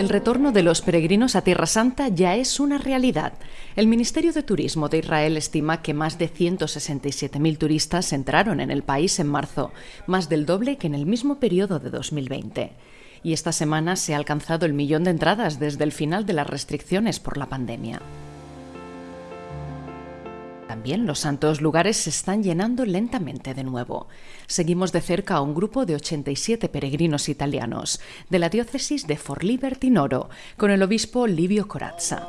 El retorno de los peregrinos a Tierra Santa ya es una realidad. El Ministerio de Turismo de Israel estima que más de 167.000 turistas entraron en el país en marzo, más del doble que en el mismo periodo de 2020. Y esta semana se ha alcanzado el millón de entradas desde el final de las restricciones por la pandemia. También los santos lugares se están llenando lentamente de nuevo. Seguimos de cerca a un grupo de 87 peregrinos italianos de la diócesis de Forlì Bertinoro con el obispo Livio Corazza.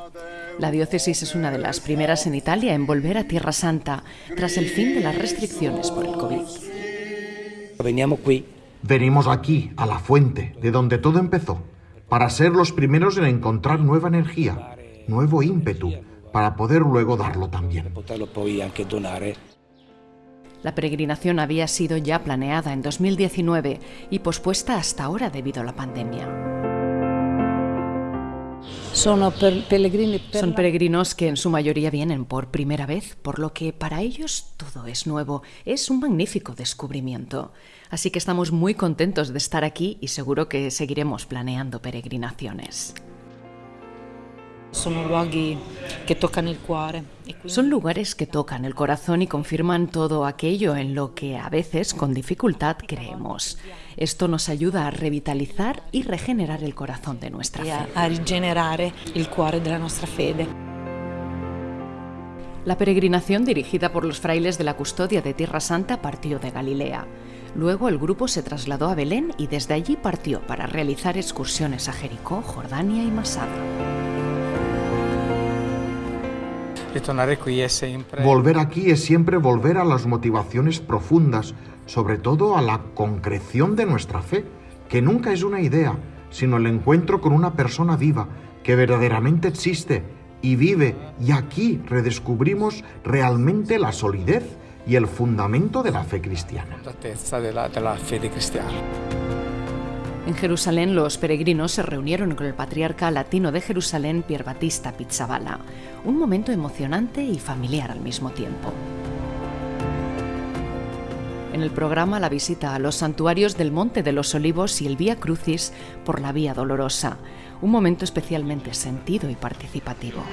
La diócesis es una de las primeras en Italia en volver a Tierra Santa tras el fin de las restricciones por el COVID. Venimos aquí, a la fuente, de donde todo empezó, para ser los primeros en encontrar nueva energía, nuevo ímpetu para poder luego darlo también. La peregrinación había sido ya planeada en 2019 y pospuesta hasta ahora debido a la pandemia. Son peregrinos que en su mayoría vienen por primera vez, por lo que para ellos todo es nuevo. Es un magnífico descubrimiento. Así que estamos muy contentos de estar aquí y seguro que seguiremos planeando peregrinaciones. Son lugares que tocan el cuore. Son lugares que tocan el corazón y confirman todo aquello en lo que a veces con dificultad creemos. Esto nos ayuda a revitalizar y regenerar el corazón de nuestra fe. A regenerar el cuore de nuestra fe. La peregrinación dirigida por los frailes de la custodia de Tierra Santa partió de Galilea. Luego el grupo se trasladó a Belén y desde allí partió para realizar excursiones a Jericó, Jordania y Masada. Volver aquí es siempre volver a las motivaciones profundas, sobre todo a la concreción de nuestra fe, que nunca es una idea, sino el encuentro con una persona viva, que verdaderamente existe y vive, y aquí redescubrimos realmente la solidez y el fundamento de la fe cristiana. En Jerusalén, los peregrinos se reunieron con el patriarca latino de Jerusalén, Pier Battista Pizzaballa. Un momento emocionante y familiar al mismo tiempo. En el programa la visita a los santuarios del Monte de los Olivos y el Vía Crucis por la Vía Dolorosa, un momento especialmente sentido y participativo.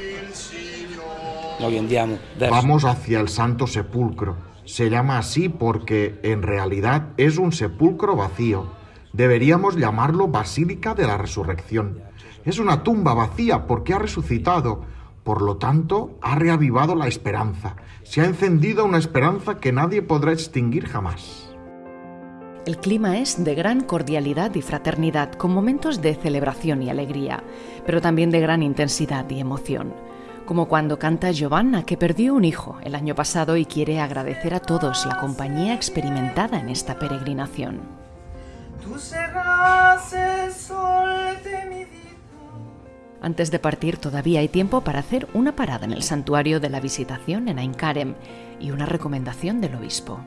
Vamos hacia el Santo Sepulcro. Se llama así porque en realidad es un sepulcro vacío Deberíamos llamarlo Basílica de la Resurrección. Es una tumba vacía porque ha resucitado. Por lo tanto, ha reavivado la esperanza. Se ha encendido una esperanza que nadie podrá extinguir jamás. El clima es de gran cordialidad y fraternidad, con momentos de celebración y alegría, pero también de gran intensidad y emoción. Como cuando canta Giovanna, que perdió un hijo el año pasado y quiere agradecer a todos la compañía experimentada en esta peregrinación. Antes de partir todavía hay tiempo para hacer una parada en el santuario de la visitación en Ainkarem y una recomendación del obispo.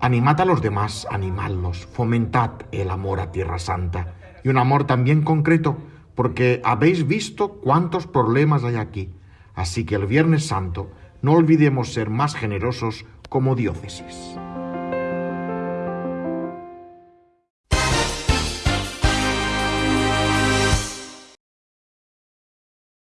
Animad a los demás, animadlos, fomentad el amor a Tierra Santa y un amor también concreto, porque habéis visto cuántos problemas hay aquí. Así que el Viernes Santo no olvidemos ser más generosos como diócesis.